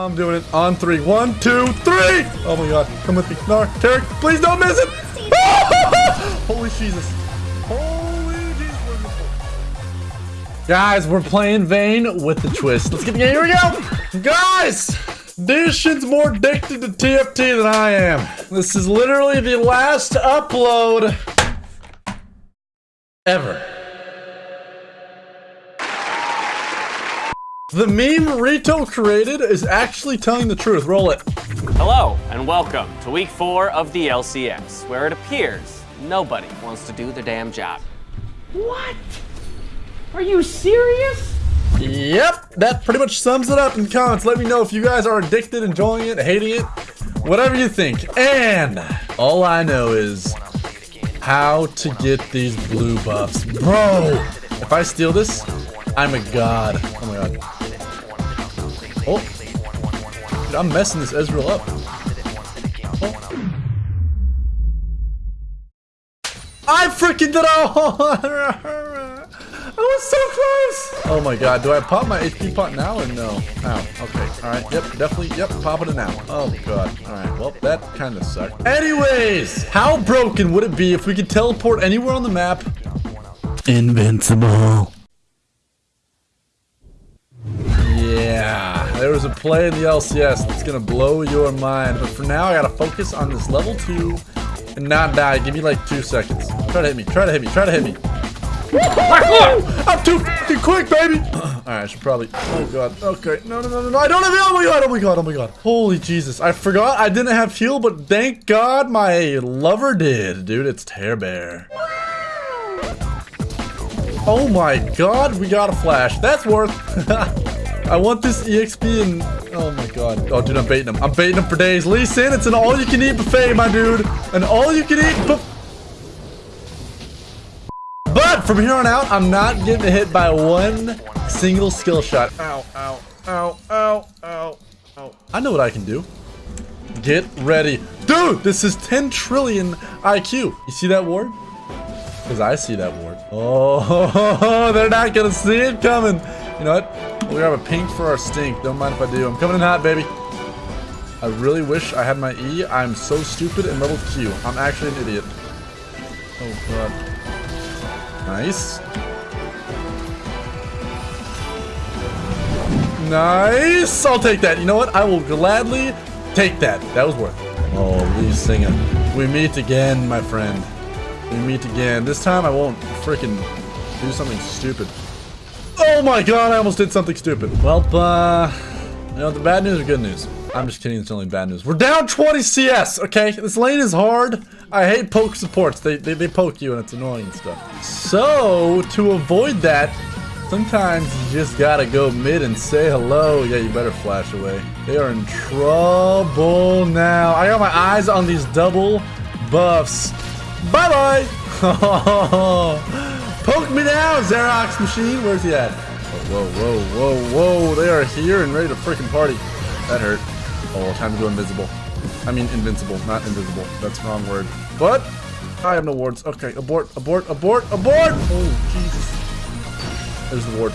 I'm doing it on three. One, two, three. Oh my god. Come with me. No, Taric, please don't miss it. Holy Jesus. Holy Jesus. Guys, we're playing Vayne with the twist. Let's get the game. Here we go. Guys, this shit's more addicted to TFT than I am. This is literally the last upload ever. The meme Rito created is actually telling the truth. Roll it. Hello, and welcome to week four of the LCS, where it appears nobody wants to do the damn job. What? Are you serious? Yep, that pretty much sums it up in the comments. Let me know if you guys are addicted, enjoying it, hating it, whatever you think. And all I know is how to get these blue buffs. Bro, if I steal this, I'm a god. Oh my god. Oh. Dude, I'm messing this Ezreal up. Oh. I freaking did it! I was so close! Oh my god, do I pop my HP pot now or no? Ow, okay, alright, yep, definitely, yep, popping it now. Oh god, alright, well, that kind of sucked. Anyways, how broken would it be if we could teleport anywhere on the map? Invincible. There was a play in the LCS that's gonna blow your mind, but for now I gotta focus on this level 2 and not die. Give me like 2 seconds. Try to hit me, try to hit me, try to hit me. I'm too fucking quick, baby! Alright, I should probably... Oh, God. Okay. No, no, no, no, no. I don't have... Oh, my God. Oh, my God. Oh, my God. Holy Jesus. I forgot I didn't have heal, but thank God my lover did. Dude, it's Tear Bear. Oh, my God. We got a flash. That's worth... I want this EXP and... Oh, my God. Oh, dude, I'm baiting him. I'm baiting him for days. Lee Sin, it's an all-you-can-eat buffet, my dude. An all-you-can-eat buffet. But from here on out, I'm not getting hit by one single skill shot. Ow, ow, ow, ow, ow, ow. I know what I can do. Get ready. Dude, this is 10 trillion IQ. You see that ward? Because I see that ward. Oh, they're not going to see it coming. You know what? We have a pink for our stink. Don't mind if I do. I'm coming in hot, baby. I really wish I had my E. I'm so stupid and level Q. I'm actually an idiot. Oh, God. Nice. Nice! I'll take that. You know what? I will gladly take that. That was worth it. Oh, Lee's singing. We meet again, my friend. We meet again. This time I won't freaking do something stupid. Oh my god, I almost did something stupid. Well, uh, you know, the bad news or good news? I'm just kidding, it's only bad news. We're down 20 CS, okay? This lane is hard. I hate poke supports. They, they, they poke you and it's annoying and stuff. So, to avoid that, sometimes you just gotta go mid and say hello. Yeah, you better flash away. They are in trouble now. I got my eyes on these double buffs. Bye-bye. Poke me now, Xerox machine. Where's he at? Oh, whoa, whoa, whoa, whoa. They are here and ready to freaking party. That hurt. Oh, time to go invisible. I mean invincible, not invisible. That's the wrong word. But I have no wards. Okay, abort, abort, abort, abort! Oh, Jesus. There's the ward.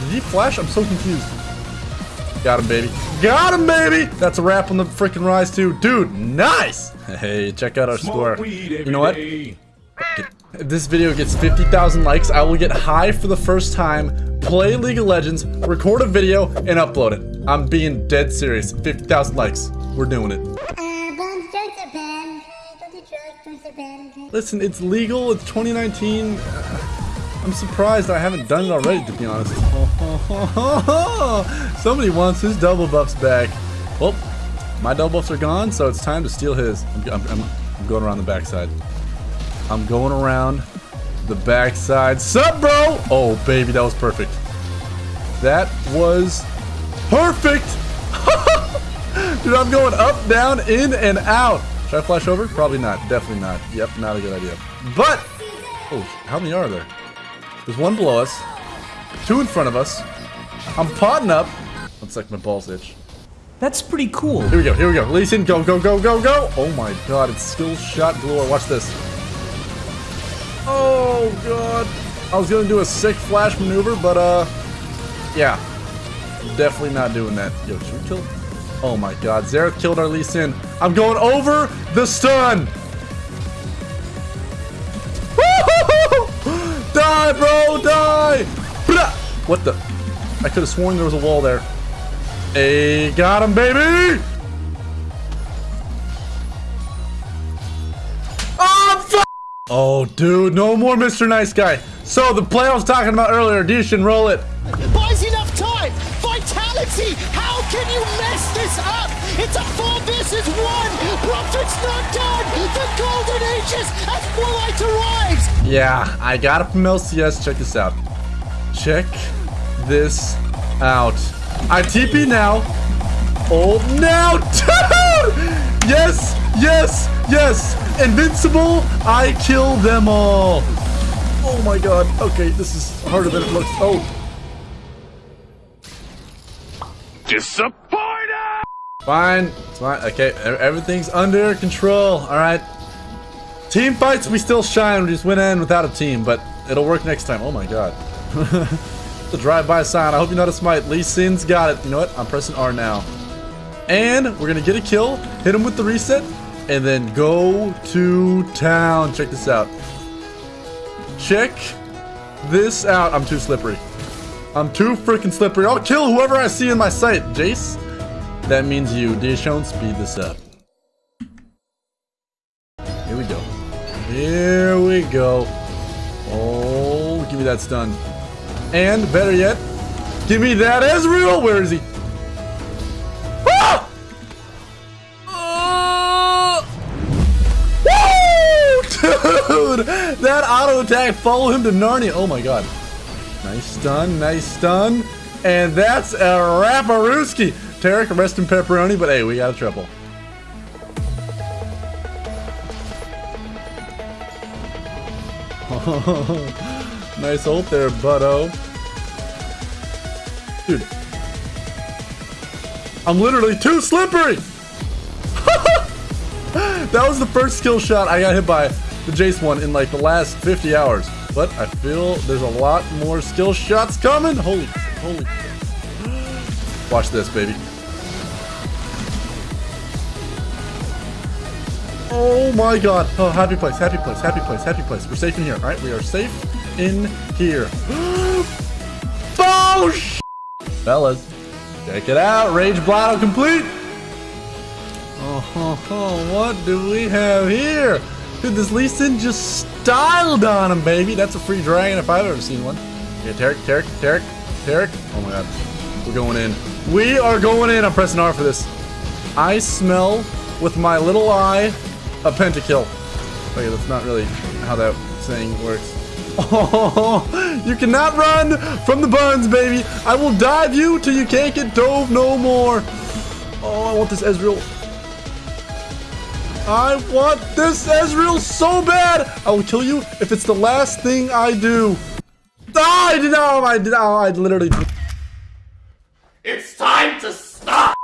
Did he flash? I'm so confused. Got him, baby. Got him, baby! That's a wrap on the freaking rise, too. Dude, nice! Hey, check out our score. You know what? If this video gets 50,000 likes, I will get high for the first time, play League of Legends, record a video, and upload it. I'm being dead serious. 50,000 likes. We're doing it. Listen, it's legal. It's 2019. I'm surprised I haven't done it already, to be honest. Somebody wants his double buffs back. Well, my double buffs are gone, so it's time to steal his. I'm, I'm, I'm going around the backside. I'm going around the backside. Sup, bro? Oh, baby, that was perfect. That was perfect. Dude, I'm going up, down, in, and out. Should I flash over? Probably not. Definitely not. Yep, not a good idea. But, oh, how many are there? There's one below us, two in front of us. I'm potting up. Looks like my balls itch. That's pretty cool. Here we go, here we go. Lee Sin, go, go, go, go, go. Oh my god, it's skill shot galore. Watch this. Oh god. I was gonna do a sick flash maneuver, but uh, yeah. Definitely not doing that. Yo, should we kill? Oh my god, Xerath killed our Lee Sin. I'm going over the stun! die, bro, die! What the? I could have sworn there was a wall there. Hey, got him, baby! Oh, dude, no more Mr. Nice Guy. So, the play I was talking about earlier, Dishan, roll it. Buys enough time! Vitality! How can you mess this up? It's a four versus one! Broderick's not done! The golden ages as Moonlight arrives! Yeah, I got it from LCS. Check this out. Check this out. I TP now. Oh, now, dude! Yes, yes, yes! Invincible, I kill them all. Oh my god. Okay, this is harder than it looks. Oh. Disappointed! Fine. It's fine. Okay, everything's under control. All right. Team fights, we still shine. We just went in without a team, but it'll work next time. Oh my god. the drive-by sign. I hope you noticed my Lee Sin's got it. You know what? I'm pressing R now. And we're gonna get a kill, hit him with the reset, and then go to town. Check this out. Check this out. I'm too slippery. I'm too freaking slippery. I'll kill whoever I see in my sight. Jace, that means you. Dishon, speed this up. Here we go. Here we go. Oh, give me that stun. And better yet, give me that Ezreal. Where is he? Dude, that auto attack follow him to Narnia. Oh my god. Nice stun, nice stun. And that's a Raparooski. Taric, rest in pepperoni, but hey, we got a triple. nice ult there, butto. Dude. I'm literally too slippery! that was the first skill shot I got hit by the Jace one in like the last 50 hours. But I feel there's a lot more skill shots coming. Holy, holy. Watch this, baby. Oh my god. Oh, happy place, happy place, happy place, happy place. We're safe in here, alright? We are safe in here. oh, sh Fellas, check it out. Rage Blotto complete. Oh, ho, ho, what do we have here? Dude, this Lee Sin just styled on him, baby. That's a free dragon if I've ever seen one. Yeah, Taric, Taric, Taric, Taric. Oh my god. We're going in. We are going in. I'm pressing R for this. I smell with my little eye a pentakill. Oh, okay, that's not really how that saying works. Oh, you cannot run from the buns, baby. I will dive you till you can't get dove no more. Oh, I want this Ezreal. I want this Ezreal so bad. I will kill you if it's the last thing I do. Ah, I did not. I did. Oh, I literally. It's time to stop!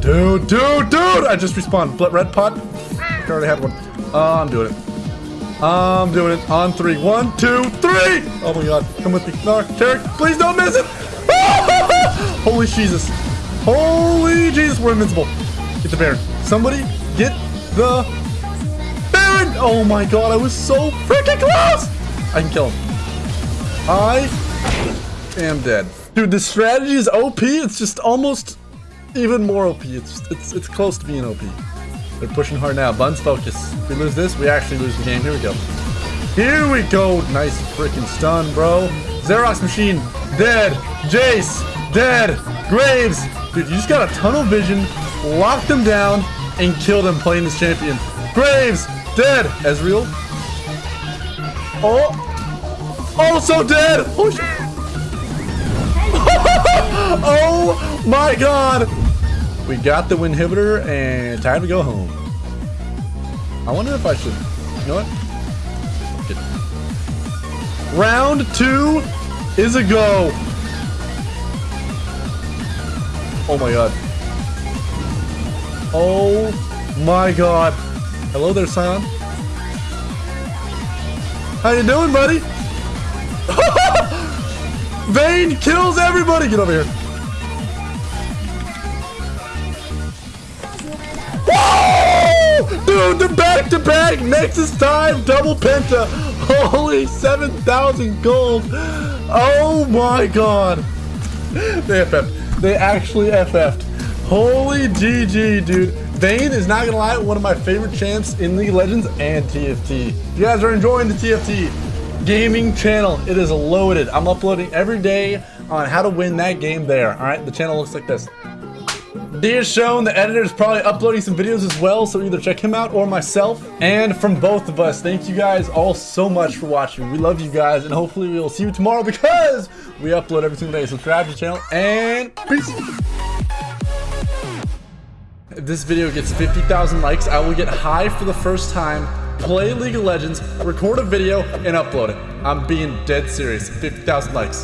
Dude, dude, dude! I just respawned. Bl- Red pot. I already had one. Uh, I'm doing it. I'm doing it. On three. One, two, three! Oh my god. Come with me. No, Taric, please don't miss it! Holy Jesus. Holy Jesus, we're invincible. Get the Baron. Somebody get the Baron! Oh my god, I was so freaking close! I can kill him. I am dead. Dude, this strategy is OP. It's just almost even more OP. It's it's it's close to being OP. They're pushing hard now. Buns focus. If we lose this, we actually lose the game. Here we go. Here we go. Nice freaking stun, bro. Xerox machine dead. Jace dead. Graves, dude, you just got a tunnel vision, Lock them down, and killed them playing this champion. Graves dead. Ezreal. Oh, also dead. Oh oh my god! We got the inhibitor and time to go home. I wonder if I should. You know what? Round two is a go. Oh my god. Oh my god. Hello there, Sion. How you doing, buddy? Vayne kills everybody! Get over here. Dude, the back-to-back Nexus time double penta. Holy 7,000 gold. Oh my god. They FF'd. They actually FF'd. Holy GG, dude. Vayne is not gonna lie, one of my favorite champs in League Legends and TFT. If you guys are enjoying the TFT gaming channel, it is loaded. I'm uploading every day on how to win that game there. All right, the channel looks like this. D is shown, the editor is probably uploading some videos as well, so either check him out or myself. And from both of us, thank you guys all so much for watching. We love you guys, and hopefully we will see you tomorrow because we upload every single day. Subscribe to the channel, and peace! If this video gets 50,000 likes, I will get high for the first time, play League of Legends, record a video, and upload it. I'm being dead serious. 50,000 likes.